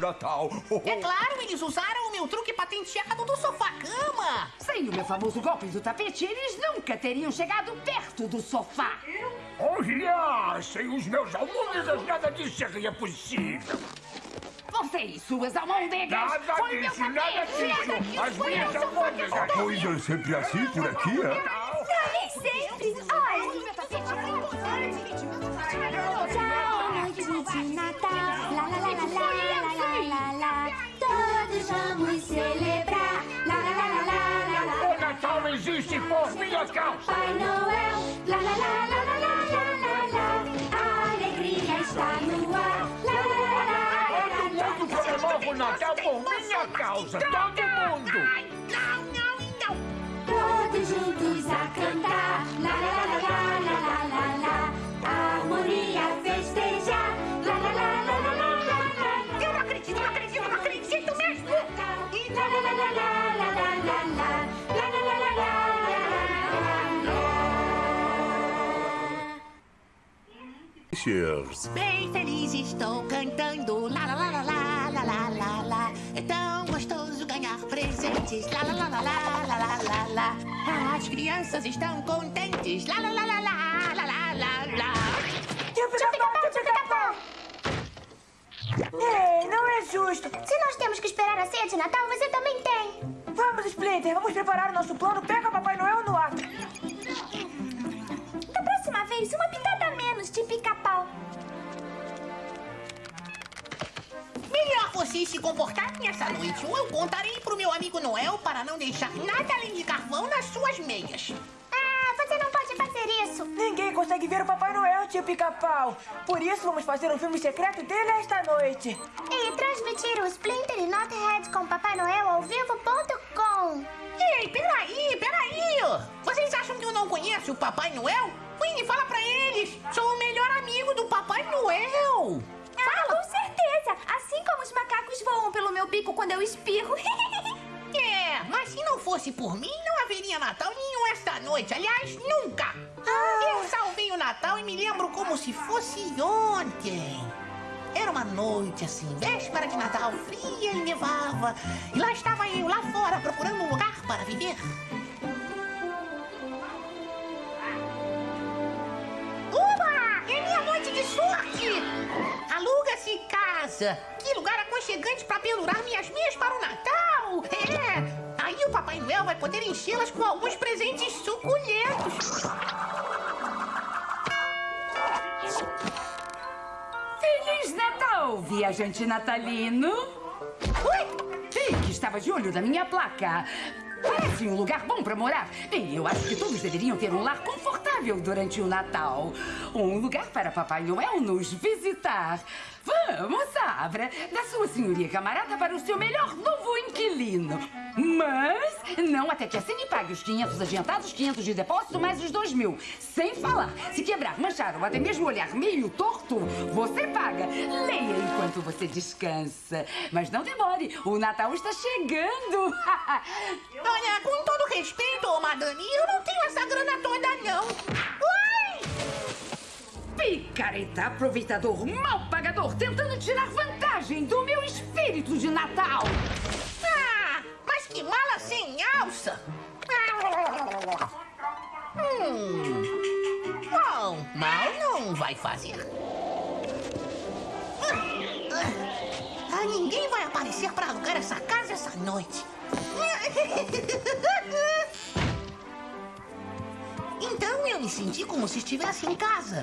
Natal. É claro, eles usaram o meu truque patenteado do sofá-cama. Sem o meu famoso golpe do tapete, eles nunca teriam chegado perto do sofá. Olha, sem os meus almôndegas nada disso seria possível. Você e suas almôndegas. Nada Foi meu disso, nada tapete. disso. As Foi minhas almôndegas. soltou. Pois é sempre assim por aqui, é? Natal existe por minha causa. Pai Noel. Lá, lá, lá, lá, lá, lá, lá, lá. A alegria está no ar. Lá, lá, lá, lá, lá, lá, Todo mundo comemora o Natal por minha causa. Todo mundo. Não, não, não. Todos juntos a cantar. Lá, lá, lá, lá, lá, lá, lá, lá. A harmonia festejar. Lá, lá, lá, lá, lá, lá, lá, lá. Eu não acredito, não acredito, não acredito mesmo. Lá, lá, lá, lá, lá, lá. Lá, lá, lá, Cheers. Bem feliz estou cantando. Lá, lá, lá, lá, lá, lá, lá, lá, lá. É tão gostoso ganhar presentes. Lá, lá, lá, lá, lá, lá, lá, lá, lá. As crianças estão contentes. Lá, lá, lá, lá, lá, lá, lá, lá! Ei, não é justo. Se nós temos que esperar a ceia de Natal, você também tem. Vamos, Splinter, vamos preparar o nosso plano. Pega Papai Noel no ato. Da próxima vez, uma pitada a menos de pica-pau. Vocês se comportarem essa noite ou eu contarei pro meu amigo Noel para não deixar nada além de carvão nas suas meias. Ah, você não pode fazer isso. Ninguém consegue ver o Papai Noel, tio Pica-Pau. Por isso, vamos fazer um filme secreto dele esta noite. E transmitir o Splinter e Nothead com Papai Noel ao vivo.com. Ei, peraí, peraí! Vocês acham que eu não conheço o Papai Noel? Winnie, fala pra eles! Sou o melhor amigo do Papai Noel! Ah, com certeza. Assim como os macacos voam pelo meu bico quando eu espirro. É, mas se não fosse por mim, não haveria Natal nenhum esta noite. Aliás, nunca! Eu salvei o Natal e me lembro como se fosse ontem. Era uma noite assim, véspera de Natal, fria e nevava. E lá estava eu, lá fora, procurando um lugar para viver. Uba! É minha noite de sorte! Aluga-se casa! Que lugar aconchegante para pendurar minhas meias para o Natal! É! Aí o Papai Noel vai poder enchê-las com alguns presentes suculentos. Feliz Natal, viajante natalino. Ui! Ei, que estava de olho na minha placa. Parece um lugar bom para morar. Bem, eu acho que todos deveriam ter um lar confortável durante o Natal. Um lugar para Papai Noel nos visitar. Vamos, Abra, da sua senhoria camarada para o seu melhor novo inquilino. Mas não até que a Cine pague os 500 adiantados, 500 de depósito, mais os 2 mil. Sem falar, se quebrar, manchar ou até mesmo olhar meio torto, você paga. Leia enquanto você descansa. Mas não demore, o Natal está chegando. Olha, com todo respeito, ô Madame, eu não tenho essa grana toda, não. Ui! Picareta, aproveitador, mal pagador, tentando tirar vantagem do meu espírito de Natal. Ah, mas que mala sem alça! Hum. Mal não vai fazer. Ah, ninguém vai aparecer para alugar essa casa essa noite. Então eu me senti como se estivesse em casa.